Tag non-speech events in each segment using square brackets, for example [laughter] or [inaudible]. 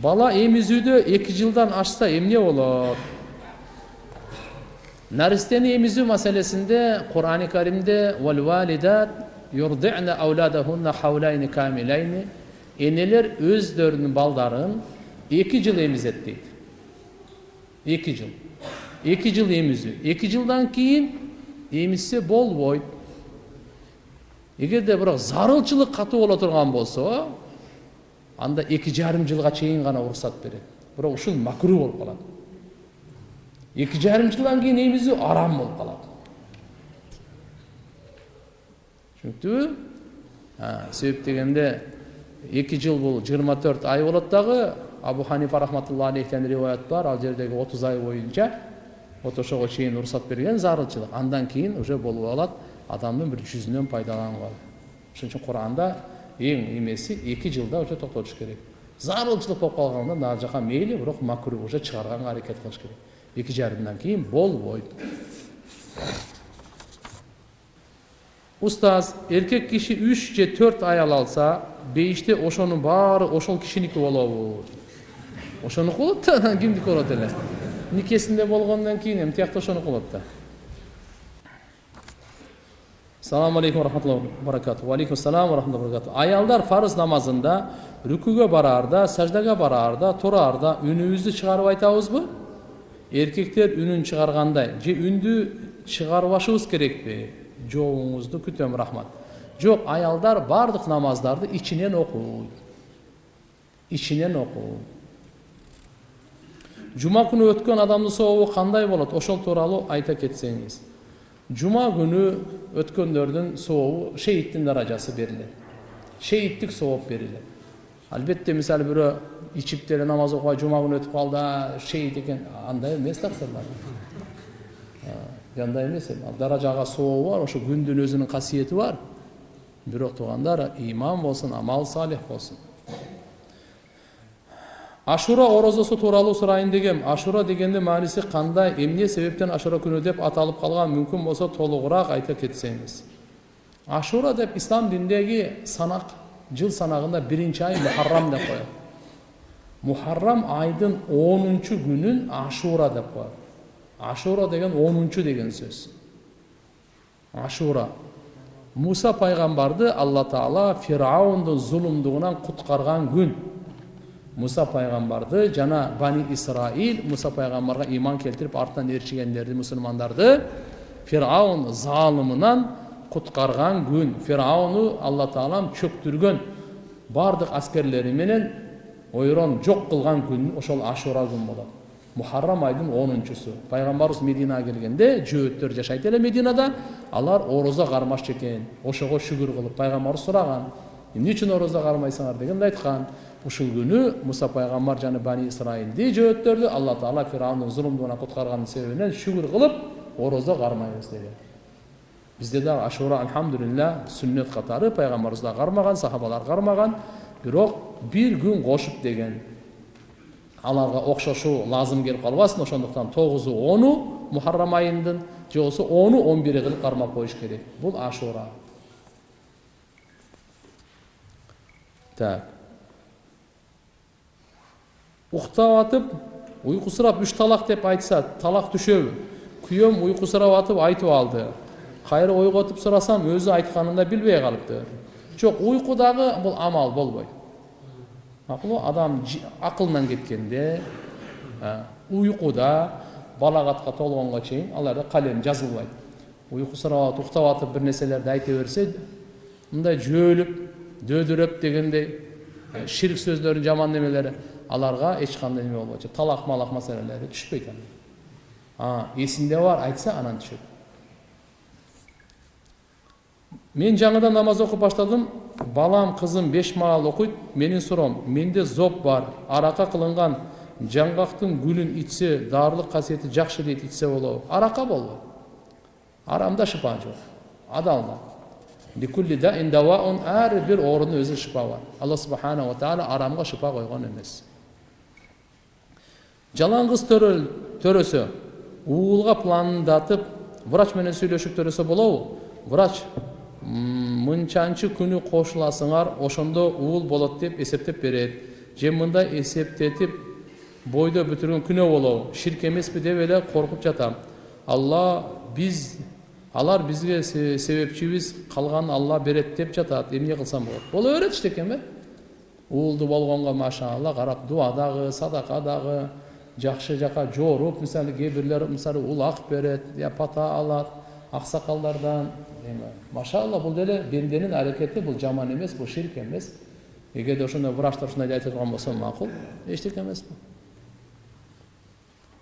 бала эмизүүдө эки жылдан ашса эмне болот наристени эмизүү маселесинде курани каримде энелер өздөрүнүн балдарын эки жыл эмизет дейт эки жыл. Эки жыл эмизүү эки жылдан кийин эмизсе болбойт эгерде бирок зарылчылык катуу боло турган болсо анда эки жарым жылга чейин гана уруксат берет бирок ушул макру болуп калат эки жарым жылдан кийин эмизүү арам болуп калат түшүнүктүүбү себеп дегенде эки жыл бул жыйырма төрт ай болот дагы абу ханифа рахматулла алейхтен риwayat бар. Ал жердеги отуз ай боюнча вот ошого чейин уруксат берген зарылчылык андан кийин уже болуп алат адамдын бир жүзүнөн пайдаланууга ошон үчүн куранда эң эмеси эки жылда уже токтотуш керек. Зарылчылык болуп калганда нары жака мейли бирок макру уже чыгарганга аракет кылыш керек. Эки жарымдан кийин болбойт устаз эркек киши үч же төрт аял алса бейиште ошонун баары ошол кишиники болобу ошонуку болот да анан кимдики болот эле? Никесинде болгондон кийин эми тиякта ошонуку болот да саламу алейкум рахматулла баракату алейкум салам рахматулла баракату аялдар фарыз намазында рүкүгө бараарда саждага бараарда тураарда үнүбүздү чыгарып айтабызбы эркектер үнүн чыгаргандай же үндү чыгарбашыбыз керекпи жообуңузду күтөм рахмат жок аялдар баардык намаздарды ичинен окуйт ичинен окуйт жума күнү өткөн адамдын сообу кандай болот ошол тууралуу айта кетсеңиз жума күнү өткөндөрдүн сообу шейиттин даражасы берилет шейиттик сооп берилет албетте мисалы бирөө ичип деле намаз окубай жума күнү өтүп калды шейит экен андай эмес таксырлар андай эмес ал даражага сообу бар ошо күндүн өзүнүн касиети бар бирок туугандар иман болсун амал салих болсун ашура орозосу тууралуу сурайын дегем ашура дегендин мааниси кандай эмне себептен ашура күнү деп аталып калган мүмкүн болсо толугураак айта кетсеңиз ашура деп ислам дининдеги санак жыл санагында биринчи ай мухаррам деп коет мухаррам айдын онунчу күнүн ашура деп коет ашура деген онунчу деген сөз ашура муса пайгамбарды алла таала фираундун зулумдугунан куткарган күн муса пайгамбарды жана бани исраил муса пайгамбарга иман келтирип артынан ээрчигендерди мусулмандарды фираун заалымынан куткарган күн фирауну алла таалам чөктүргөн баардык аскерлери менен ойрон жок кылган күн ошол ашура күн болот мухаррам айдын онунчусу пайгамбарыбыз мединага келгенде жөөттөр жашайт эле мединада алар орозо кармакчы экен ошого шүгүр кылып пайгамбарыбыз сураган эмне үчүн орозо кармайсыңар дегенде айткан ушул күнү муса пайгамбар жана бани исраилди жөөттөрдү алла таала фираундун зулумдугунан куткарганын себебинен шүгүр кылып орозо кармайбыз деген бизде дагы ашура альхамдулилля сүннөт катары пайгамбарыбыз да кармаган сахабалар кармаган бирок бир күн кошуп деген аларга окшошуу лазым келип калбасын ошондуктан тогузу ону мухаррам айындын же болбосо ону он бири кылып кармап коюш керек бул ашура так уктап атып уйкусурап үч талак деп айтса түшөбү күйөөм уйкусурап атып айтып алды кайра ойготуп сурасам өзү айтканын да билбей калыптыр жок уйкудагы бул амал болбойт макулбу адам акылынан кеткенде уйкуда балагатка толгонго чейин ал жерде калем жазылбайт уйкусурап атып уктап атып бир нерселерди айта берсе мындай жөөлүп дөөдүрөп дегендей ширк сөздөрдүн жаман немелери аларга эч кандай неме болбойт. Талак малак маселелери түшпөйт бар айтса анан түшөт. Мен жаңыдан намаз окуп баштадым. Балам кызым беш маал окуйт. Менин суроом менде зоб бар. Арака кылынган жаңгактын гүлүн ичсе дарылык касиети жакшы дейт ичсе болобу арака болбойт арамда шыпа жок. Адалда. Ар бир оорунун шыпа бар. Алла субханала таала арамга шыпа койгон эмес. Жалаң кыз төрөсө уулга пландатып врач менен сүйлөшүп төрөсө болобу врач мынчанчы күнү кошуласыңар ошондо уул болот деп эсептеп берет. Же мындай эсептетип бойдо бүтүргөн күнөө болобу ширк эмеспи деп эле коркуп жатам. Алла биз алар бизге себепчибиз калганын алла берет деп жатат. Эмне кылсам болот? Боло берет иштекен уулду болгонго машалла карап дуа дагы садака дагы жакшы жака жоруп мисалы кээ бирлер мисалы улак берет я пата алат аксакалдардан эми машалла бул деле бенденин аракети бул жаман эмес бул ширк эмес эгерде ошондой врачтар ушундай айтып турган болсо макул эчтеке эмес бул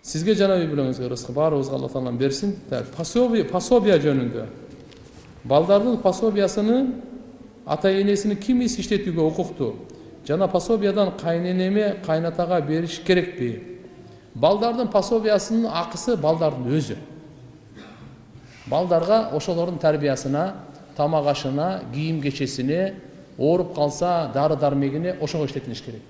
сизге жана үй бүлөңүзгө рызкы баарыбызга алла таалам берсин пособие пособия жөнүндө балдардын пособиясыны ата энесини ким иш иштетүүгө укуктуу жана пособиядан кайненеме кайнатага бериш керекпи балдардын пособиясынын акысы балдардын өзү балдарга ошолордун тарбиясына тамак ашына кийим кечесине ооруп калса дары дармегине ошого иштетилиш керек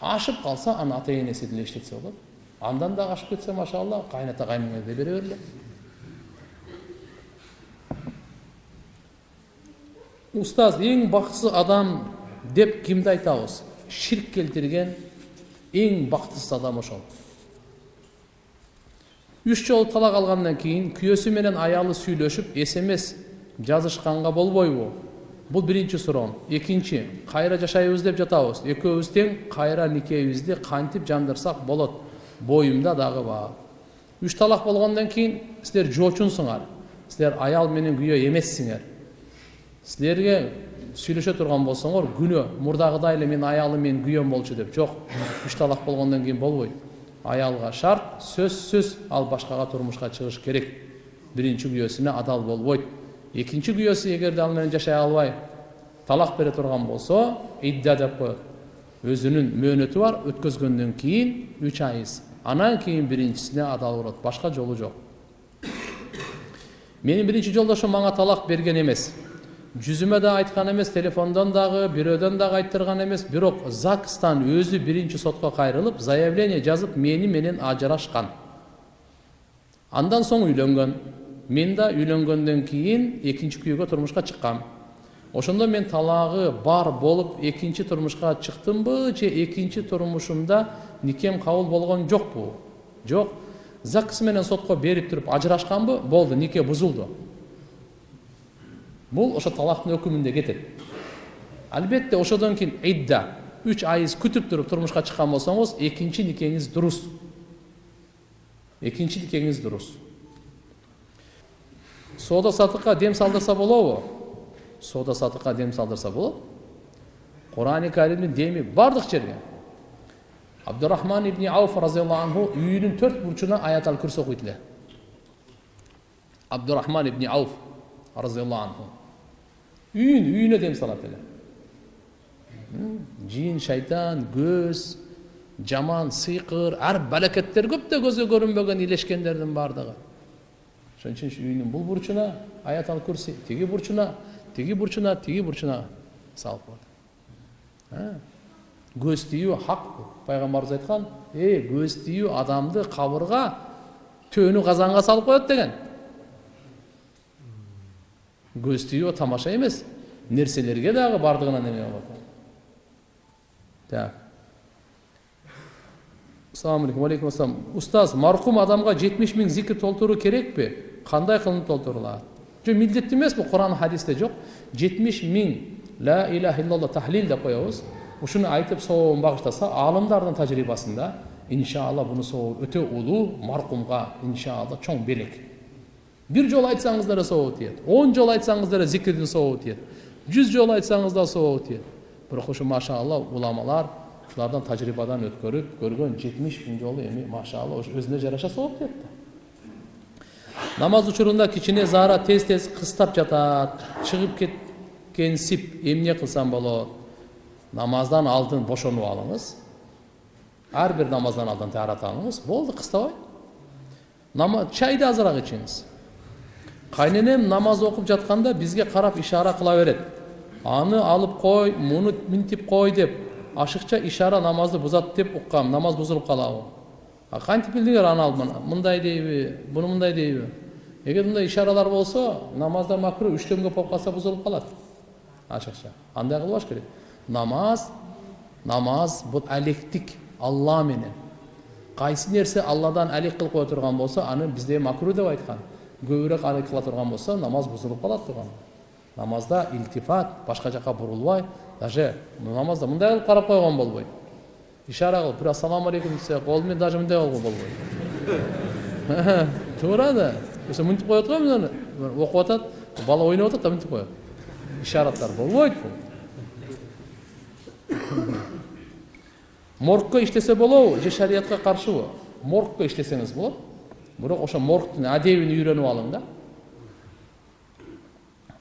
ашып калса аны ата энеси деле иштетсе болот андан дагы ашып кетсе машалла кайната кайненеге бере бергиле устаз эң бактысыз адам деп кимди айтабыз ширк келтирген эң бактысыз адам ошол үч жолу талак алгандан кийин күйөөсү менен аялы сүйлөшүп смс жазышканга болбойбу бул биринчи суроом экинчи кайра жашайбыз деп жатабыз экөөбүз тең кайра никебизди кантип жандырсак болот боюмда дагы бар үч талак болгондон кийин силер жоочунсуңар силер аял менен күйөө эмессиңер силерге сүйлөшө турган болсоңор күнөө мурдагыдай эле менин аялым менин күйөөм болчу деп жок үч талак болгондон кийин болбойт аялга шарт сөзсүз ал башкага турмушка чыгыш керек биринчи күйөөсүнө адал болбойт экинчи күйөөсү эгерде ал менен жашай албай талак бере турган болсо идда деп коет өзүнүн мөөнөтү бар өткөзгөндөн кийин үч айыз анан кийин биринчисине адал болот башка жолу жок менин биринчи жолдошум мага талак берген эмес жүзүмө да айткан эмес телефондон дагы бирөөдөн дагы айттырган эмес бирок загстан өзү биринчи сотко кайрылып заявление жазып мени менен ажырашкан андан соң үйлөнгөн мен да үйлөнгөндөн кийин экинчи күйөөгө турмушка чыккам ошондо мен талагы бар болуп экинчи турмушка чыктымбы же экинчи турмушумда никем кабыл болгон жокпу жок загс менен сотко берип туруп ажырашканбы болду нике бузулду бул ошо талактын өкүмүндө кетет албетте ошодон кийин идда үч айыз күтүп туруп турмушка чыккан болсоңуз экинчи никеңиз дурус экинчи никеңиз дурус соода сатыкка дем салдырса болобу соода сатыкка дем салдырса болот курани каримдин деми баардык жерге. Абдурахман ибни ауф разиаллаху анху үйүнүн төрт бурчуна аят ал күрс окуйт эле абдурахман ибни ауф разиаллаху анху. Үйүн үйүнө дем салат эле жин шайтан көз жаман сыйкыр ар балекеттер көп да көзгө көрүнбөгөн илешкендердин баардыгы ошон үчүн үйүнүн бул бурчуна аят ал курси тиги бурчуна тиги бурчуна тиги бурчуна салып коет көз тиюу хак пайгамбарыбыз айткан эй көз тиюу адамды кабырга төөнү казанга салып коет деген көз тиюу тамаша эмес нерселерге дагы баардыгына неме болот так. Ассалому алейкум алейкум ассалам устаз маркум адамга жетимиш миң зикир толтуруу керекпи кандай кылынып толтурулат жок милдеттүү эмес бул куран хадисте жок жетимиш миң ла иляха иллалла тахлил деп коебуз ушуну айтып сообун багыштаса аалымдардын тажрыйбасында иншалла бунун сообу өтө улуу маркумга иншалла чоң белек. Бир жолу айтсаңыз деле сообу тиет он жолу айтсаңыз деле зикирдин сообу тиет жүз жолу айтсаңыз да сообу тиет бирок ушу машалла уламалар ушулардан тажрыйбадан өткөрүп көргөн жетимиш миң жолу эми машалла өзүнө жараша сооп тиет да намаз учурунда кичине заара тез тез кыстап жатат чыгып кеткенсип эмне кылсам болот намаздан алдын бошонуп алыңыз ар бир намаздан алдын таарат алыңыз болду кыстабай чайды азыраак ичиңиз кайненем намаз окуп жатканда бизге карап ишара кыла берет аны алып кой муну минтип кой деп ашыкча ишара намазды бузат деп уккам намаз бузулуп калабы кантип билдиңер аны алып мындай дейби буну мындай дейби эгер мындай ишаралар болсо намазда макру үчтөн көп болуп калса бузулуп калат ашыкча андай кылбаш керек намаз намаз бул алектик алла менен кайсы нерсе алладан алек кылып кое турган болсо аны бизде макру деп айткан көбүрөөк алек кыла турган болсо намаз бузулуп калат турган. Намазда илтифат башка жака бурулбай даже намазда мындай кылып карап койгон болбойт ишара кылып бир ассалам алейкум десе кол менен даже мындай кылган болбойт [laughs] туура да ошо мынтип коет го мына окуп атат бала ойноп атат да мынтип коет. Ишараттар болбойт бул моргко иштесе болобу же шариятка каршыбы моргко иштесеңиз болот? Бирок ошо моргтун адебин үйрөнүп алың да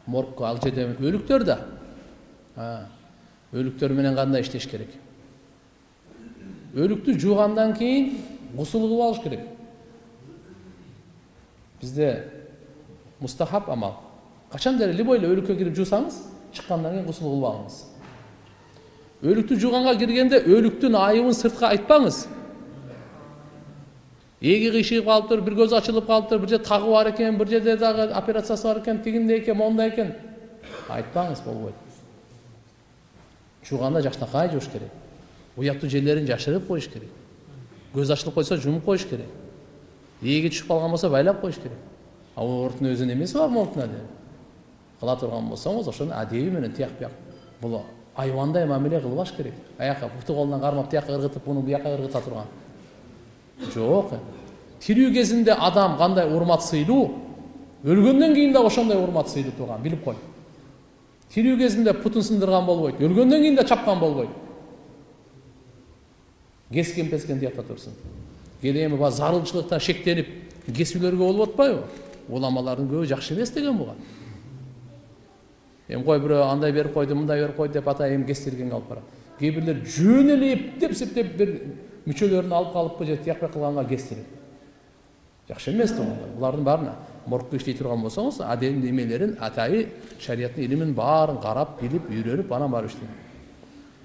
моргко ал жерде өлүктөр да өлүктөр менен кандай иштеш керек өлүктү жуугандан кийин гусул кылып алыш керек бизде мустахаб амал качанда эле любой эле өлүккө кирип жуусаңыз чыккандан кийин гусул кылып алыңыз өлүктү жууганга киргенде өлүктүн айыбын сыртка айтпаңыз эги кыйшыйып калыптыр бир көзү ачылып калыптыр бир жерде тагы бар экен бир жерде дагы операциясы бар экен тигиндей экен моундай экен айтпаңыз болбойт жууганда жакшынакай жууш керек уяттуу жерлерин жашырып коюш керек көз ачылып койсо жумуп коюш керек ээги түшүп калган болсо байлап коюш керек а мордтун өзүнүн эмеси бар мордтун эле кыла турган болсоңуз ошону адеби менен тияк бияк бул айбандай мамиле кылбаш керек аяка буту колунан кармап тияка ыргытып муну бияка ыргыта турган жок тирүү кезинде адам кандай урмат сыйлуу өлгөндөн кийин дагы ошондой урмат сыйлуу турган билип кой. Тирүү кезинде путун сындырган болбойт өлгөндөн кийин да чапкан болбойт. Кескен пескен тиякта турсун кээде эми баягы зарылчылыкта шектенип кесүүлөргө болуп атпайбы уламалардын көбү жакшы эмес деген буга эми кой бирөө андай берип койду мындай берип койду деп атайын эми кестиргенге алып барат кээ бирлер жөн эле эптеп септеп бир мүчөлөрүн алып калыппы же тияк бияк кылганга кестирет жакшы эмес да булардын баарын моргко иштей турган болсоңуз адем эмелерин атайы шариаттын илимин баарын карап билип үйрөнүп анан барып иштейм